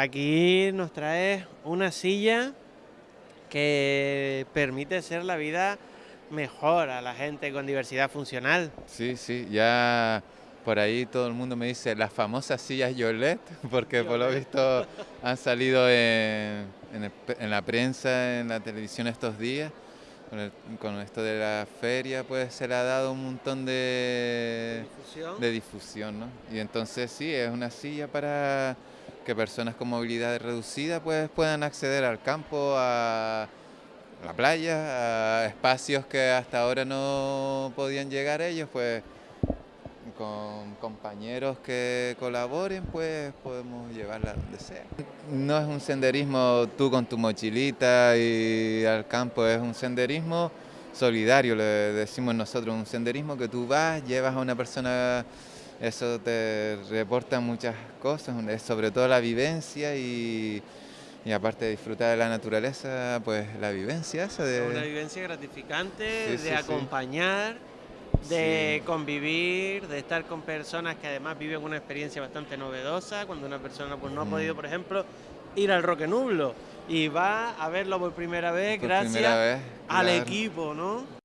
Aquí nos trae una silla que permite ser la vida mejor a la gente con diversidad funcional. Sí, sí, ya por ahí todo el mundo me dice las famosas sillas Yolet, porque por lo visto han salido en, la prensa, en la televisión estos días. Con, esto de la feria, pues se le ha dado un montón de difusión. de difusión, ¿no? Y entonces sí, es una silla para que personas con movilidad reducida pues puedan acceder al campo, a la playa, a espacios que hasta ahora no podían llegar ellos, pues con compañeros que colaboren, pues podemos llevarla donde sea. No es un senderismo tú con tu mochilita y al campo, es un senderismo solidario, le decimos nosotros, un senderismo que tú vas, llevas a una persona, eso te reporta muchas cosas, sobre todo la vivencia y, aparte de disfrutar de la naturaleza, pues la vivencia esa de... Una vivencia gratificante, de acompañar de convivir, de estar con personas que además viven una experiencia bastante novedosa, cuando una persona pues, no ha podido, por ejemplo, ir al Roque Nublo y va a verlo por primera vez gracias al equipo, ¿no?